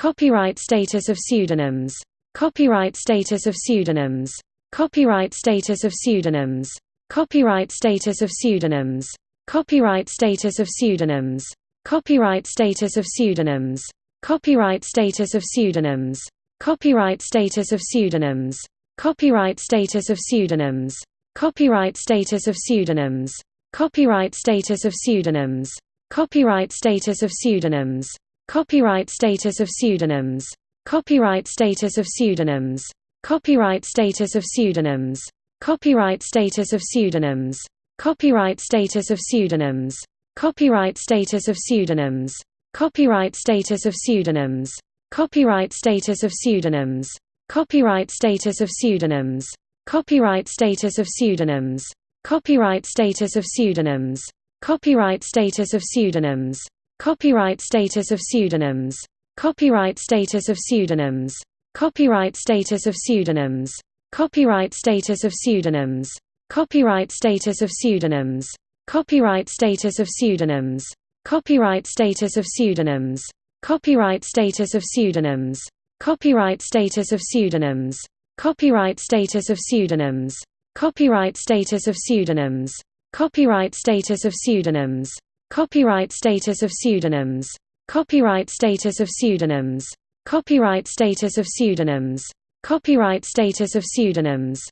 Copyright status of pseudonyms. Copyright status of pseudonyms. Copyright status of pseudonyms. Copyright status of pseudonyms. Copyright status of pseudonyms. Copyright status of pseudonyms. Copyright status of pseudonyms. Copyright status of pseudonyms. Copyright status of pseudonyms. Copyright status of pseudonyms. Copyright status of pseudonyms. Copyright status of pseudonyms. Copyright status of pseudonyms. Copyright status of pseudonyms. Copyright status of pseudonyms. Copyright status of pseudonyms. Copyright status of pseudonyms. Copyright status of pseudonyms. Copyright status of pseudonyms. Copyright status of pseudonyms. Copyright status of pseudonyms. Copyright status of pseudonyms. Copyright status of pseudonyms. Copyright status of pseudonyms. Copyright status of pseudonyms. Copyright status of pseudonyms. Copyright status of pseudonyms. Copyright status of pseudonyms. Copyright status of pseudonyms. Copyright status of pseudonyms. Copyright status of pseudonyms. Copyright status of pseudonyms. Copyright status of pseudonyms. Copyright status of pseudonyms. Copyright status of pseudonyms. Copyright status of pseudonyms. Copyright status of pseudonyms. Copyright status of pseudonyms. Copyright status of pseudonyms. Copyright status of pseudonyms.